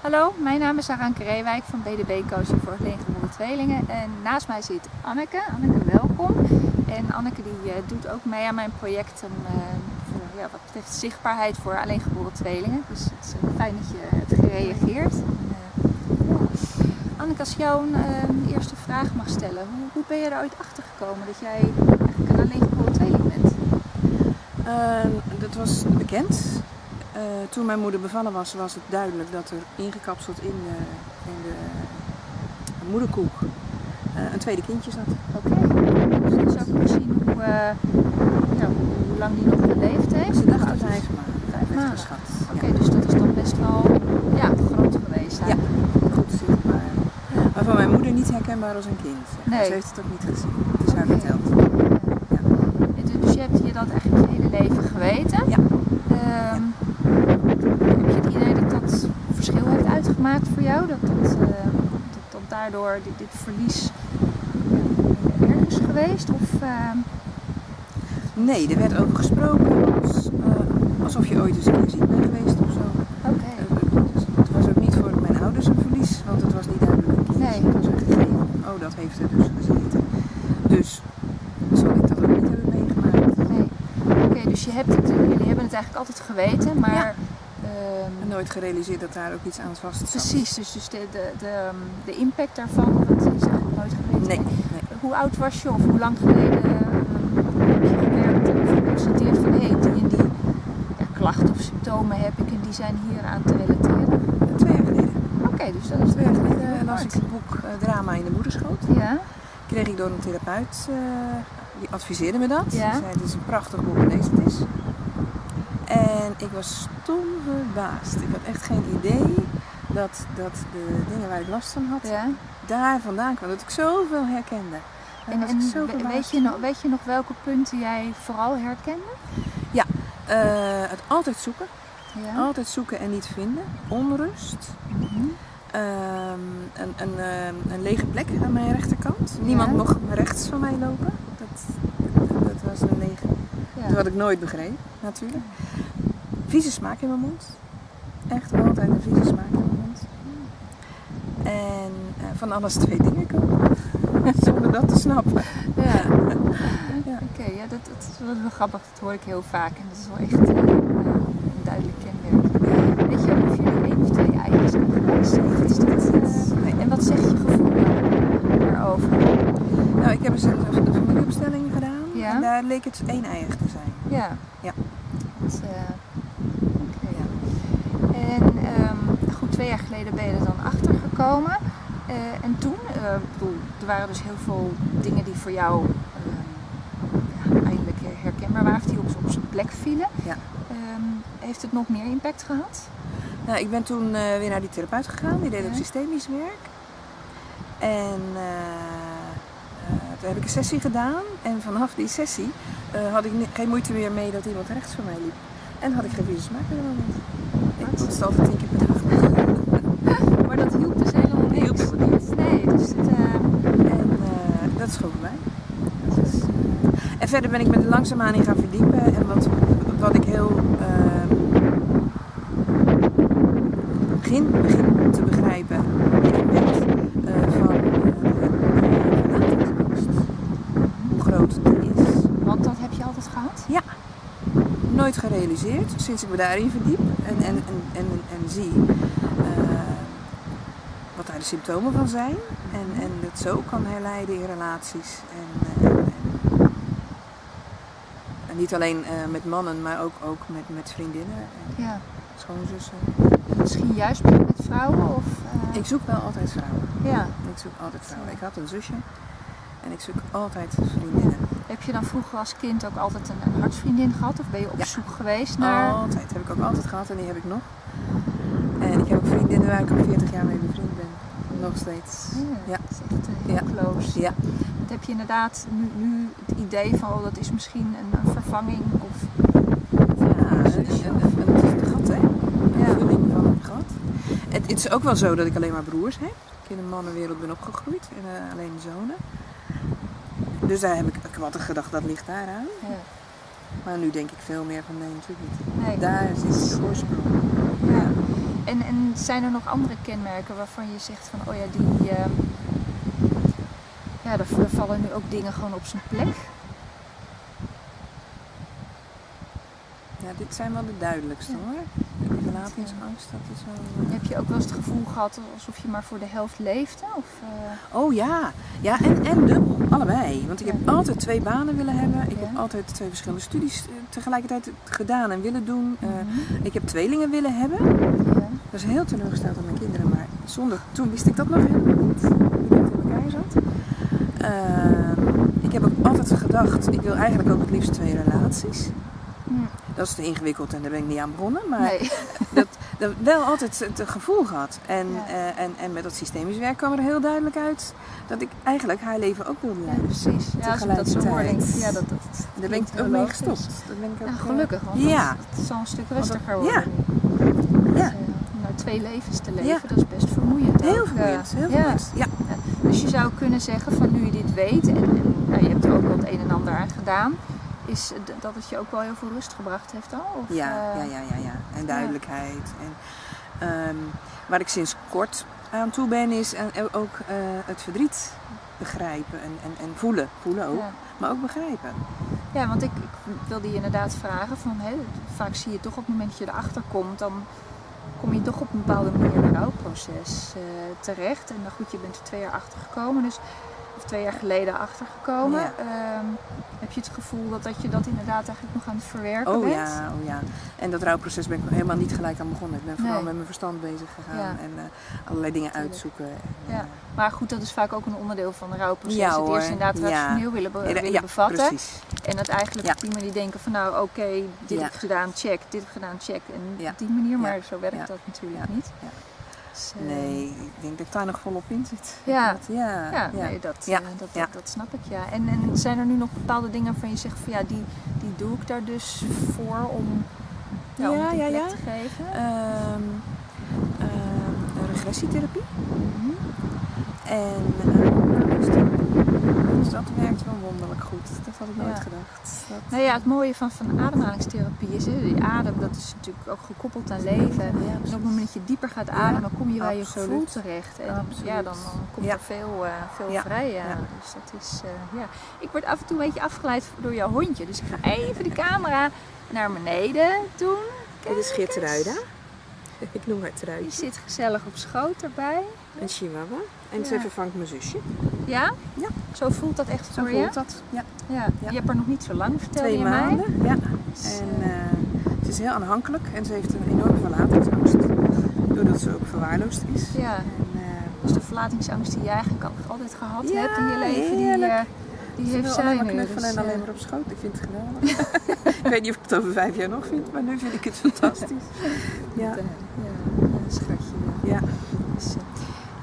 Hallo, mijn naam is Aranke Reewijk van BDB Coaching voor Alleengeboren Tweelingen. En naast mij zit Anneke. Anneke, welkom. En Anneke die uh, doet ook mee aan mijn project om, voor, ja, wat betreft zichtbaarheid voor alleengeboren tweelingen. Dus het is uh, fijn dat je hebt gereageerd. Anneke, als jou een eerste vraag mag stellen. Hoe, hoe, ben je er ooit achter gekomen dat jij eigenlijk een alleengeboren tweeling bent? Ehm, dat was bekend. Uh, toen mijn moeder bevallen was, was het duidelijk dat er ingekapseld in de, in de moederkoek uh, een tweede kindje zat. Oké, okay. dus zou ook zien hoe, ja, hoe lang die nog geleefd heeft? Ze dacht dat maanden. Vijf maanden. geschat. Oké, okay, ja. dus dat is dan best wel ja, groot geweest. Ja, goed zichtbaar. Ja. Maar van mijn moeder niet herkenbaar als een kind. Nee. Ze heeft het ook niet gezien. Het is haar verteld. Ja. Dus je hebt je dat eigenlijk je hele leven geweten? Ja. Um, heb je het idee dat dat verschil heeft uitgemaakt voor jou? Dat, dat, uh, dat, dat daardoor dit, dit verlies erg is geweest? Of, uh... Nee, er werd over gesproken als, uh, alsof je ooit eens een ziek bent geweest of zo. Oké. Okay. het was ook niet voor mijn ouders een verlies, want het was niet duidelijk een. Nee. Het was een gegeven. Oh, dat heeft er dus gezeten. Dus zal ik dat ook niet hebben meegemaakt. Nee. Oké, okay, dus je hebt het, jullie hebben het eigenlijk altijd geweten, maar... Ja. En nooit gerealiseerd dat daar ook iets aan vast zat. Precies, dus, dus de, de, de, de impact daarvan, dat is eigenlijk nooit geweten. Nee, nee. Hoe oud was je of hoe lang geleden uh, heb je gewerkt of geconstateerd van hé, hey, die en die ja, klachten of symptomen heb ik en die zijn hier aan te relateren? Twee jaar geleden. Oké, okay, dus dat is twee jaar geleden las ik het boek uh, Drama in de moederschoot. Ja. Kreeg ik door een therapeut, uh, die adviseerde me dat. Ja. Die zei het is een prachtig boek, lees het eens. En ik was stom verbaasd. Ik had echt geen idee dat, dat de dingen waar ik last van had, ja. daar vandaan kwamen. Dat ik zoveel herkende. En, en zo weet, je nog, weet je nog welke punten jij vooral herkende? Ja, uh, het altijd zoeken. Ja. Altijd zoeken en niet vinden. Onrust. Mm -hmm. um, een, een, uh, een, lege plek aan mijn rechterkant. Ja. Niemand mocht rechts van mij lopen. Dat, dat, dat was een lege. Dat had ik nooit begrepen, natuurlijk. Vieze smaak in mijn mond. Echt altijd een vieze smaak in mijn mond. En uh, van alles twee dingen komen. Zonder dat te snappen. Ja. ja. Oké, okay, ja, dat, dat, is wel grappig. Dat hoor ik heel vaak. En dat is wel echt uh, een duidelijk kenmerk. Weet je of jullie één of twee eieren nee. En wat zegt je gevoel daarover? Nou, ik heb een, een familieopstelling gedaan. Ja. En daar leek het één eier te zijn. Ja. Ja. Dat, okay, ja. En um, goed, twee jaar geleden ben je er dan achter gekomen. Uh, en toen, uh, bedoel, er waren dus heel veel dingen die voor jou uh, ja, eindelijk herkenbaar waren, die op, op zijn plek vielen. Ja. Um, heeft het nog meer impact gehad? Nou, ik ben toen weer naar die therapeut gegaan, die deed ook systemisch werk. En toen heb ik een sessie gedaan en vanaf die sessie had ik geen moeite meer mee dat iemand rechts van mij liep. En had ik geen vieze smaak meer Ik moest altijd tien keer per dag. maar dat hielp dus helemaal Dat hielp niks. helemaal niet. Nee, dus het, uh... En uh, dat is gewoon voorbij. Dat is, uh... En verder ben ik me er langzaamaan in gaan verdiepen. En wat, wat ik heel begin, begin te begrijpen, de impact van verlatingsangst. Hoe groot die is. Want dat heb je altijd gehad? Ja. Nooit gerealiseerd sinds ik me daarin verdiep en, en, en, en, en zie uh, wat daar de symptomen van zijn. En, en het zo kan herleiden in relaties. Uh, en niet alleen uh, met mannen, maar ook, ook met, met vriendinnen en Ja. schoonzussen. Misschien juist met vrouwen? Of, uh... Ik zoek wel altijd vrouwen. Ja. Ik zoek altijd vrouwen. Ik had een zusje en ik zoek altijd vriendinnen. Heb je dan vroeger als kind ook altijd een, een hartsvriendin gehad? Of ben je op Ja. zoek geweest naar... Altijd. Heb ik ook altijd gehad en die heb ik nog. En ik heb ook vriendinnen waar ik al 40 jaar mee bevriend ben. Nog steeds. Ja, Ja. dat is heel Ja. close. Ja. Heb je inderdaad nu, nu het idee van oh, dat is misschien een, een vervanging of... Ja, een, zusje een, gat, hè? Een Ja. vulling van een gat. Het, het is ook wel zo dat ik alleen maar broers heb. Ik in een mannenwereld ben opgegroeid en uh, alleen zonen. Dus daar heb ik, altijd gedacht, dat ligt daaraan. Ja. Maar nu denk ik veel meer van nee, natuurlijk niet. Nee. Daar zit de oorsprong. Ja. En, en zijn er nog andere kenmerken waarvan je zegt van, oh ja, die, ehm, ja, daar vallen nu ook dingen gewoon op zijn plek? Ja, dit zijn wel de duidelijkste Ja. hoor. De verlatingsangst, dat is wel... eh, Heb je ook wel eens het gevoel gehad alsof je maar voor de helft leefde? Of, eh, Oh ja, ja en, en dubbel, allebei. Want ik heb altijd twee banen willen hebben. Ik Ja. heb altijd twee verschillende studies eh, tegelijkertijd gedaan en willen doen. Mhm. ik heb tweelingen willen hebben. ja. Dat is heel teleurgesteld aan mijn kinderen, maar zonder, toen wist ik dat nog helemaal niet. Hoe dat in elkaar zat. Ehm, ik heb ook altijd gedacht, ik wil eigenlijk ook het liefst twee relaties. Dat is te ingewikkeld en daar ben ik niet aan begonnen. Maar Nee. dat, dat wel altijd het gevoel gehad. En, Ja. eh, en, en met dat systemisch werk kwam er heel duidelijk uit dat ik eigenlijk haar leven ook wilde Ja, leiden. precies. Ja, als ik dat zo hoor, denk ja, dat, dat daar ben ik ook mee gestopt. Daar ben ik ook, Ja, eh, gelukkig, want ja. dat, dat zal een stuk dat- rustiger worden. ja. Ja. Dus, nou twee levens te leven, Ja. dat is best vermoeiend. Heel ook, vermoeiend, heel ja. vermoeiend. Ja. Dus je zou kunnen zeggen van nu je dit weet en, en nou, je hebt er ook wel het een en ander aan gedaan, is dat het je ook wel heel veel rust gebracht heeft al? Of, Ja, eh, ja, ja, ja, ja. En duidelijkheid. En, ehm, waar ik sinds kort aan toe ben, is eh, ook eh, het verdriet begrijpen en, en, en voelen. Voelen ook, ja. maar ook begrijpen. Ja, want ik, ik wilde je inderdaad vragen van, hè, vaak zie je toch op het moment dat je erachter komt, dan kom je toch op een bepaalde manier in een rouwproces eh, terecht. En dan goed, je bent er twee jaar achter gekomen, dus, of twee jaar geleden achter gekomen. Ja. Ehm, heb je het gevoel dat, dat je dat inderdaad eigenlijk nog aan het verwerken Oh bent? ja, oh ja. En dat rouwproces ben ik helemaal niet gelijk aan begonnen. Ik ben vooral Nee. met mijn verstand bezig gegaan Ja. en eh, allerlei dingen uitzoeken. En, Ja. eh, Maar goed, dat is vaak ook een onderdeel van een rouwproces. Ja, het eerst inderdaad rationeel willen, be- ja, willen ja, bevatten. precies. En het eigenlijk op die manier denken van nou oké, dit heb ik gedaan, check, dit heb ik gedaan, check. En op die manier, maar zo werkt dat natuurlijk Ja. niet. Dus, eh, Nee, ik denk dat ik daar nog volop in zit. Ja. Dat- ja, Ja, ja. Nee, dat, Ja. eh, dat, dat, dat snap ik ja. En, en zijn er nu nog bepaalde dingen waarvan je zegt van ja, die, die doe ik daar dus voor om, ja, om die plek te geven? Ehm, ehm, regressietherapie Mhm. en uh, dus dat werkt wel wonderlijk goed. Dat had ik nooit Ja. gedacht. Dat, Nou ja, het mooie van, van ademhalingstherapie is, hè, die adem, dat is natuurlijk ook gekoppeld aan leven. En Ja, op het moment dat je dieper gaat ademen, kom je bij je gevoel terecht. En Absoluut. ja, dan, dan komt Ja. er veel, eh, veel Ja. vrij. Ja. Ja. Dus dat is, eh, ja. Ik word af en toe een beetje afgeleid door jouw hondje. Dus ik ga even de camera naar beneden doen. Dit is. Geertruida. Ik noem haar Die Truitje. zit gezellig op schoot erbij. Een chihuahua. En Ja. ze vervangt mijn zusje. Ja? Ja. Zo voelt dat echt Zo voelt je? dat. Ja. Ja. Je hebt er nog niet zo lang, vertelde Twee je mij. maanden. Ja. En eh, ze is heel aanhankelijk en ze heeft een enorme verlatingsangst. Doordat ze ook verwaarloosd is. ja. En, eh, Dus de verlatingsangst die je eigenlijk al- altijd gehad Ja, hebt in je leven, die, eh, die Ze heeft zij alleen maar nu. knuffelen dus, en alleen maar op schoot. Ik vind het geweldig. ik weet niet of ik het over vijf jaar nog vind, maar nu vind ik het fantastisch. Ja. ja, een schatje. ja.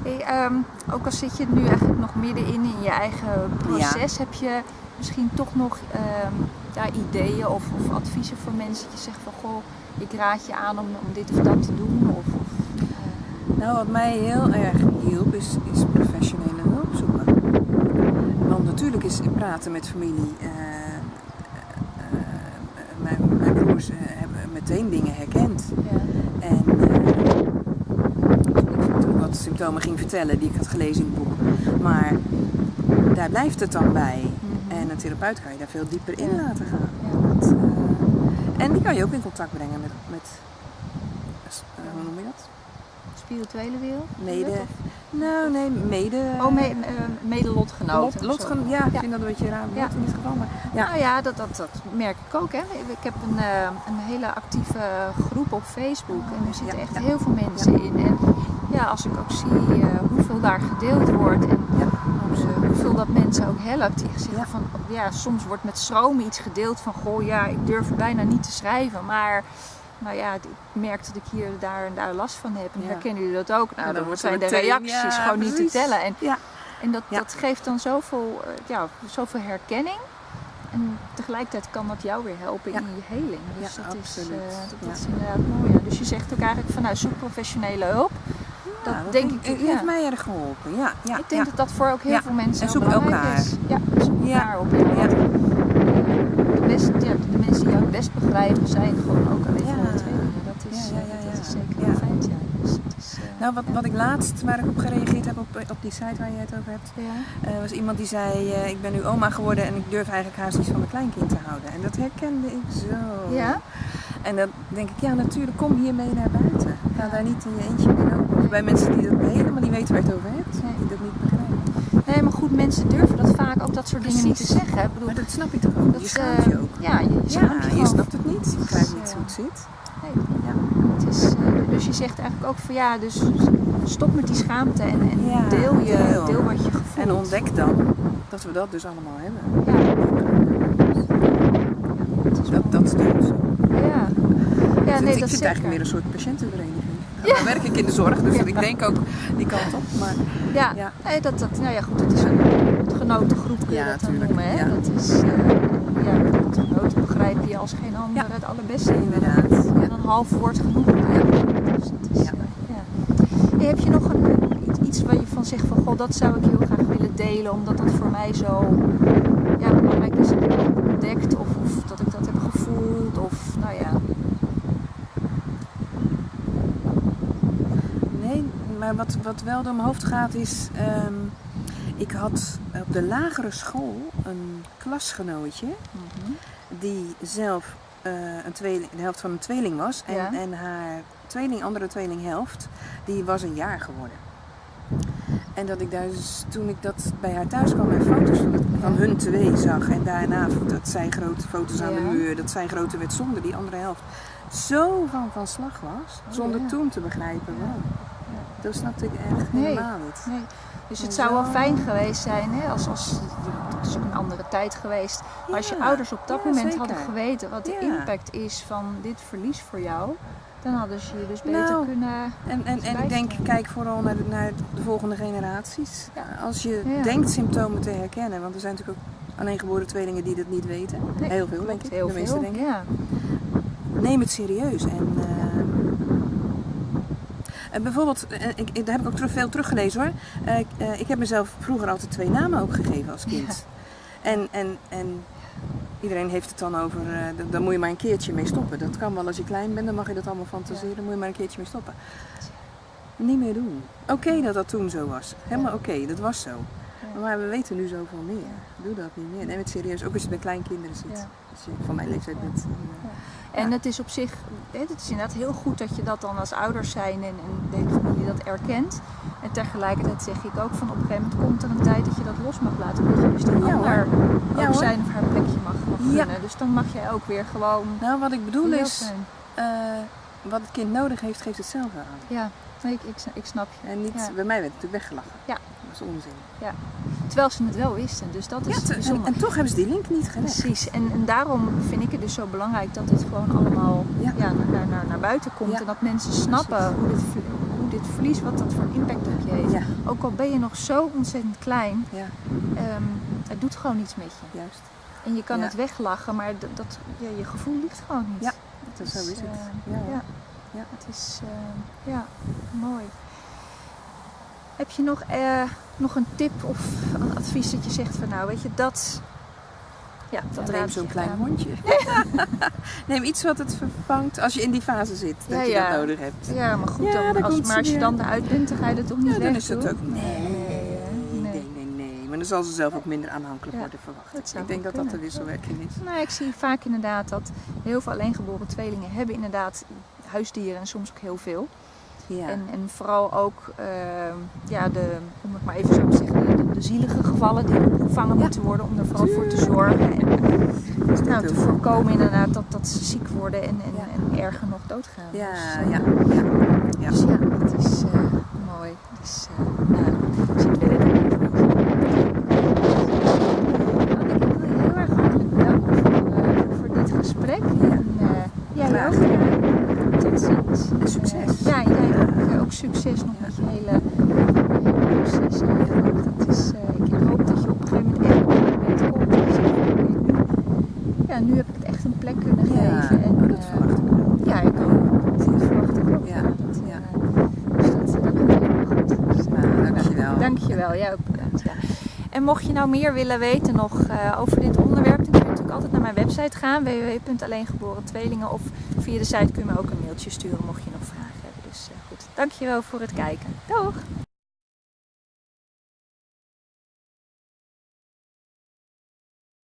Hey, ehm, ook al zit je nu eigenlijk nog middenin in je eigen proces, heb je misschien toch nog ehm, ja, ideeën of, of adviezen voor mensen dat je zegt van goh, ik raad je aan om, om dit of dat te doen? Of, of, eh, Nou, wat mij heel erg hielp is, is professionele hulp zoeken. Want natuurlijk is praten met familie. eh, eh, mijn, mijn broers hebben meteen dingen herkend. ja. En eh, toen ik wat symptomen ging vertellen die ik had gelezen in het boek. Maar daar blijft het dan bij. Mhm. En een therapeut kan je daar veel dieper in laten gaan. Dat, eh, en die kan je ook in contact brengen met, met eh, hoe noem je dat? Spirituele wereld? Mede. Of- Nou, nee, mede. Oh, me, eh, medelotgenoten. Lot, lotgen, ja, ik Ja. vind dat een beetje raar Ja. in dit geval. Maar, ja. Nou ja, dat, dat, dat merk ik ook. Hè. Ik heb een, eh, een hele actieve groep op Facebook en er zitten Ja, echt heel veel mensen in. En ja, als ik ook zie eh, hoeveel daar gedeeld wordt en Ja, eh, hoeveel dat mensen ook helpt. Die zeggen Ja. van, ja, soms wordt met schroom iets gedeeld van, goh ja, ik durf bijna niet te schrijven, maar... Nou ja, ik merk dat ik hier, daar en daar last van heb. En Ja. herkennen jullie dat ook? Nou, dan dan zijn de reacties gewoon niet te tellen. En Ja. en dat, dat geeft dan zoveel, eh, ja, zoveel herkenning. En tegelijkertijd kan dat jou weer helpen Ja. in je heling. Dus Ja, dat, absoluut. Is, eh, dat, Ja. is inderdaad mooi. Dus je zegt ook eigenlijk van nou, zoek professionele hulp. Dat Ja, denk ik, Het ja. heeft mij erg geholpen. Ja, ja, ik denk dat dat voor ook heel veel mensen En zoek belangrijk elkaar. is. Ja, zoek elkaar op. Ja. De, best, de mensen die jou het best begrijpen zijn gewoon ook alleen van de tweede. Dat is, Ja, ja, eh, ja, dat is zeker Ja. een feit. Dus het eh, Nou, wat, wat ik laatst, waar ik op gereageerd heb op, op die site waar je het over hebt, Ja. eh, was iemand die zei, eh, ik ben nu oma geworden en ik durf eigenlijk haast niet van mijn kleinkind te houden. En dat herkende ik zo. Ja? En dan denk ik, ja natuurlijk, kom hiermee naar buiten. Ga daar niet in je eentje mee bij mensen die dat helemaal niet weten waar je het over hebt, Nee. die dat niet begrijpen. Nee, maar goed, mensen durven dat vaak ook dat soort dingen niet te zeggen. Ik bedoel, Maar dat snap ik toch ook? dat, je schaamt je eh, ook. Ja, je, je Ja, je je snapt het niet. Je begrijpt niet Dus, hoe het zit. Nee. Ja. Het is, eh, dus je zegt eigenlijk ook van ja, dus stop met die schaamte en, en Ja, deel, je, deel. deel wat je gevoelt. En ontdek dan dat we dat dus allemaal hebben. Ja, Dat, dat is dus. Ja, ja Dus nee, ik dat vind het zeker. eigenlijk meer een soort patiëntenvereniging. Ja. Werk ik in de zorg, dus ik denk ook die kant op. Maar Ja, dat, dat, nou ja, goed, het is een genoten groep kun je dat dan tuurlijk, noemen. Hè? Dat is, eh, ja, het genoten begrijp je als geen ander het allerbeste. inderdaad. En een half woord genoeg. Dus dat is, Ja. eh. Hey, heb je nog een, iets- iets waar je van zegt van god, dat zou ik heel graag willen delen, omdat dat voor mij zo ja, belangrijk is dat ik dat heb ontdekt of, of dat ik dat heb gevoeld of nou ja. Nee, maar wat, wat wel door mijn hoofd gaat is... ehm, ik had op de lagere school een klasgenootje die zelf eh, een tweeling, de helft van een tweeling was. En, Ja. en haar tweeling, andere tweelinghelft, die was een jaar geworden. En dat ik daar dus, toen ik dat bij haar thuis kwam en foto's van, hun twee zag. En daarna dat zij grote foto's aan de Ja. muur, dat zij groter werd zonder die andere helft. Zo van van slag was, Oh, zonder ja. toen te begrijpen waarom. Dat snapte ik echt Nee. helemaal niet. Nee. Dus het zou wel fijn geweest zijn, hè, als, als, het is ook een andere tijd geweest. Maar als je ouders op dat ja, moment zeker. hadden geweten wat de impact is van dit verlies voor jou, dan hadden ze je dus beter Nou, kunnen. En, en, en ik denk, kijk vooral naar de, naar de volgende generaties. Ja. Als je denkt symptomen te herkennen, want er zijn natuurlijk ook alleengeboren tweelingen die dat niet weten. Nee, Heel veel, denk ik. heel de meeste veel. denken. Ja. Neem het serieus. En, eh, en bijvoorbeeld, eh, ik, ik- daar heb ik ook terug, veel teruggelezen hoor. Eh, ik, eh, ik heb mezelf vroeger altijd twee namen ook gegeven als kind. En, en, en iedereen heeft het dan over, eh, d- daar moet je maar een keertje mee stoppen. Dat kan wel als je klein bent, dan mag je dat allemaal fantaseren, dan moet je maar een keertje mee stoppen. Niet meer doen. Oké dat dat toen zo was. Helemaal oké, dat was zo. Ja. Maar we weten nu zoveel meer. Doe dat niet meer. Neem het serieus. Ook als je bij kleinkinderen zit. Als je van mijn leeftijd bent. dan, eh, En Ja. het is op zich, het is inderdaad heel goed dat je dat dan als ouders zijn en, en de familie dat erkent. En tegelijkertijd zeg ik ook van op een gegeven moment komt er een tijd dat je dat los mag laten. Dat je dus die Ja, ander Ja, zijn of haar plekje mag, mag Ja. Dus dan mag jij ook weer gewoon Nou, wat ik bedoel is, eh, wat het kind nodig heeft, geeft het zelf aan. Ja, nee, ik, ik, ik snap je. En niet, Ja. bij mij werd het natuurlijk weggelachen. Ja. Dat is onzin. Terwijl ze het wel wisten, dus dat is Ja, te- en, bijzonder. en toch hebben ze die link niet gelegd. Precies, en, en daarom vind ik het dus zo belangrijk dat dit gewoon allemaal Ja. ja. naar, naar, naar buiten komt. Ja. En dat mensen snappen hoe dit, ver- hoe dit verlies, wat dat voor impact op je heeft. Ja, Ook al ben je nog zo ontzettend klein, ja, ehm, het doet gewoon iets met je. juist. En je kan het weglachen, maar dat, je gevoel ligt gewoon niet. Ja, Dat, zo Dus, is het. eh, Ja, ja. Ja. Het is, eh, ja, mooi. Heb je nog, eh, nog een tip of een advies dat je zegt van nou, weet je, dat... Ja, dat Neem raad zo'n klein aan. hondje. Neem iets wat het vervangt als je in die fase zit. Dat Ja, je ja. dat nodig hebt. Ja, maar goed, Ja, dan, als, maar als je dan eruit bent, dan ga je het toch niet Ja, weg dan is het doen? ook... Nee, Nee, nee, nee. nee, nee. Maar dan zal ze zelf ook minder aanhankelijk Ja, worden verwacht. dat ik denk dat dat de wisselwerking is. Nou, ik zie vaak inderdaad dat heel veel alleengeboren tweelingen hebben inderdaad huisdieren en soms ook heel veel. Ja. En, en vooral ook, ehm, ja, de, om het maar even zo te zeggen, de, de zielige gevallen die opgevangen Ja. moeten worden om er vooral voor te zorgen. En Dat is nou, te voorkomen inderdaad dat, dat ze ziek worden en, en, Ja. en erger nog doodgaan. Ja, Dus, eh, ja, ja. ja. Dus ja, het is eh, mooi. Dus, eh, nou, ik zit weer in de Anneke, ik wil je heel erg hartelijk bedanken voor, eh, voor dit gesprek. En uh, jij Graag ook. eh, tot ziens. En succes. Eh, ja, jij ook, eh, ook succes nog met je hele proces eigenlijk. Dat is, eh, ik hoop dat je op een gegeven moment echt op een moment komt. Dat je zegt van, oké, nu, heb ik het echt een plek kunnen geven. En, oh, dat eh, verwacht ik wel. ja, ik ook. Dat verwacht ik ook. Ja, Dat, ja. eh, dus dat, dat komt helemaal goed. Dus, eh, Nou, dankjewel. Dankjewel, jij ook bedankt. Ja. En mocht je nou meer willen weten nog eh, over dit onderwerp, dan kun je natuurlijk altijd naar mijn website gaan, www.alleengeborentweelingen. Of via de site kun je me ook een mailtje sturen mocht je nog vragen hebben. Dus uh, goed, dankjewel voor het kijken. Doeg!